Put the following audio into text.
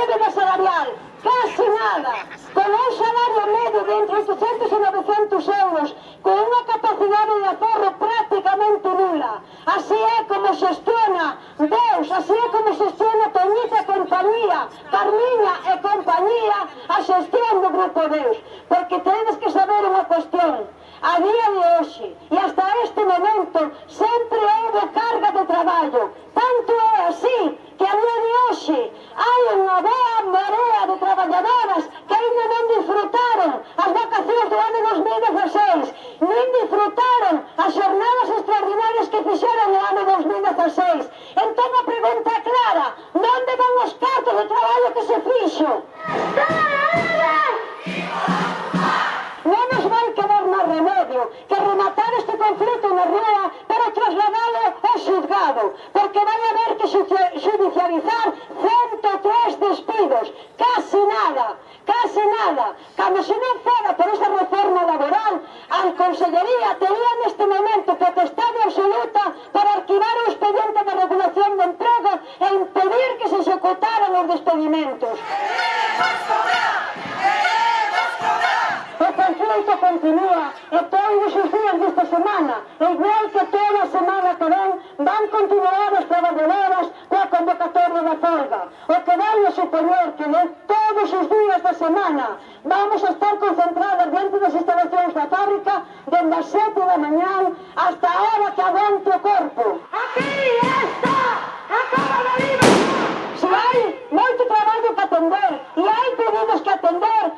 débemos salarial, casi nada, con un salario medio de entre 800 e 900 euros, con unha capacidade de aforro prácticamente nula. Así é como xestiona Deus, así é como xestiona Toñita e compañía, Carmiña e compañía, a xestión do Grupo Deus. Porque tedes que saber unha cuestión, a día de hoxe, e hasta este momento, 66. Entón a pregunta clara, onde van os cartos do traballo que se fixo? Non nos vai quedar máis remedio que rematar este conflito na rúa para trasladalo ao xuzgado, porque vai haber que judicializar 103 despidos, casi nada, case nada. Cando se non fora por esa reforma laboral, a Consellería tería neste momento que atestado botaron os despedimentos. Queremos cobrar! Queremos cobrar! O conflito continúa e todos os días desta semana, igual que toda a semana que ven, van continuar os traballadores coa convocatoria da folga. O que vai a superior que de todos os días da semana vamos a estar concentradas dentro das instalacións da fábrica dende as sete da mañán hasta a hora que aguante o corpo. Aquí é! hay mucho trabajo que atender. Y hay problemas que atender.